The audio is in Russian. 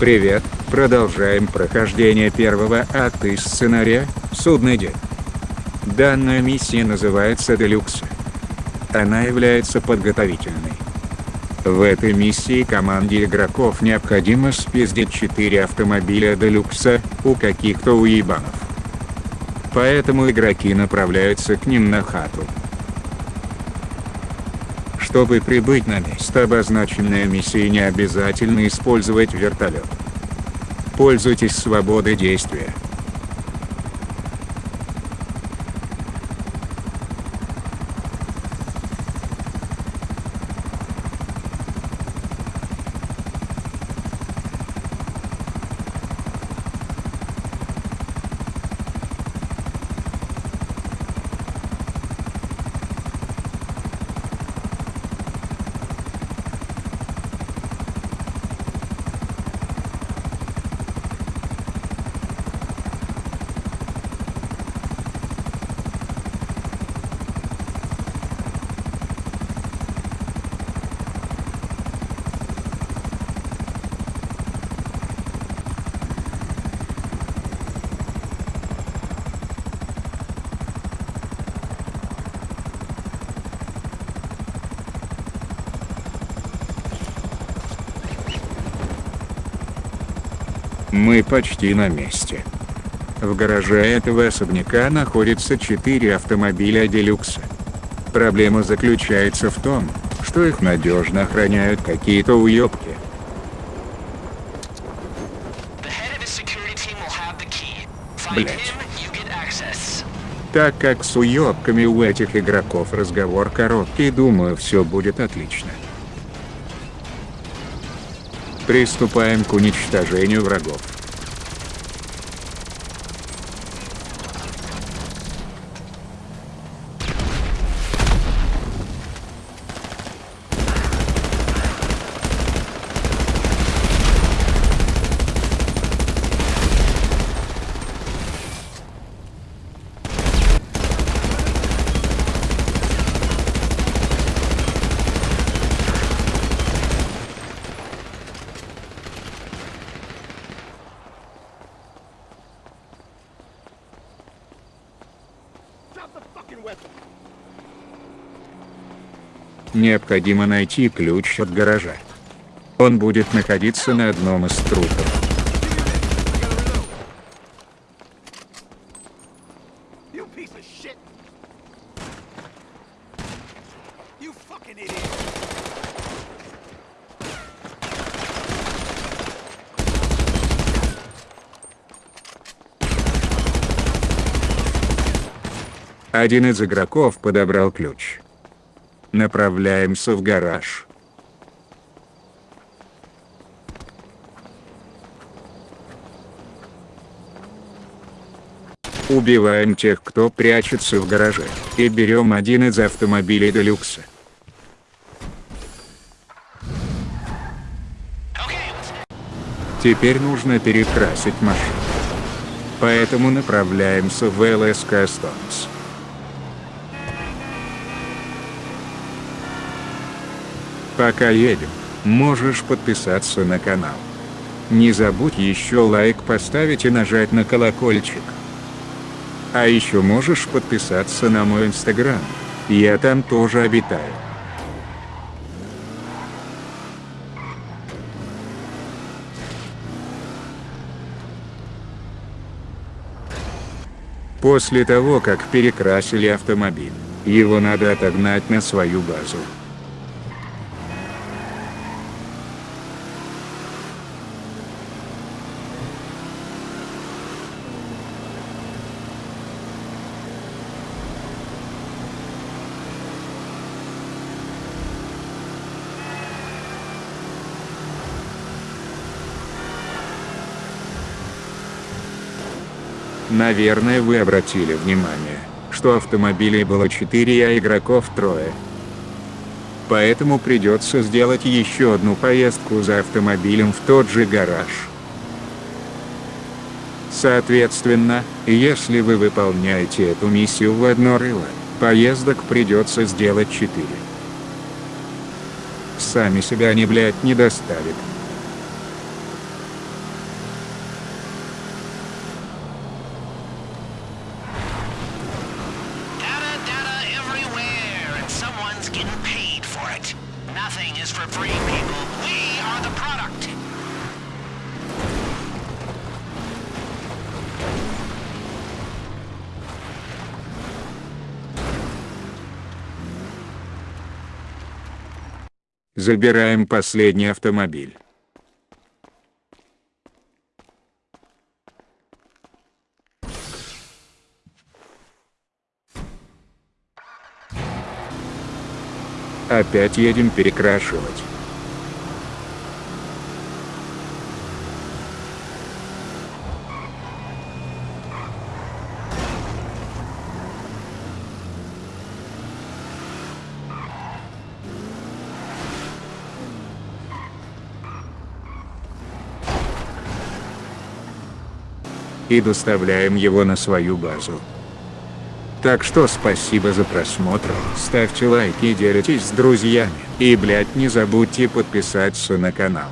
Привет, продолжаем прохождение первого акта из сценария «Судный день». Данная миссия называется «Делюкс». Она является подготовительной. В этой миссии команде игроков необходимо спиздить 4 автомобиля Делюкса, у каких-то уебанов. Поэтому игроки направляются к ним на хату. Чтобы прибыть на место обозначенной миссии не обязательно использовать вертолет. Пользуйтесь свободой действия. Мы почти на месте. В гараже этого особняка находится 4 автомобиля Делюкса. Проблема заключается в том, что их надежно охраняют какие-то уёбки. Блять. Так как с уёбками у этих игроков разговор короткий, думаю все будет отлично. Приступаем к уничтожению врагов. Необходимо найти ключ от гаража. Он будет находиться на одном из трупов. Один из игроков подобрал ключ. Направляемся в гараж. Убиваем тех, кто прячется в гараже, и берем один из автомобилей Делюкса. Теперь нужно перекрасить машину. Поэтому направляемся в ЛСК Stones. Пока едем, можешь подписаться на канал. Не забудь еще лайк поставить и нажать на колокольчик. А еще можешь подписаться на мой инстаграм, я там тоже обитаю. После того, как перекрасили автомобиль, его надо отогнать на свою базу. Наверное вы обратили внимание, что автомобилей было 4 а игроков трое. Поэтому придется сделать еще одну поездку за автомобилем в тот же гараж. Соответственно, если вы выполняете эту миссию в одно рыло, поездок придется сделать 4. Сами себя они, блядь, не доставят. Shipping is for free, people. We are the product. Забираем последний автомобиль. Опять едем перекрашивать. И доставляем его на свою базу. Так что спасибо за просмотр, ставьте лайки и делитесь с друзьями. И блять не забудьте подписаться на канал.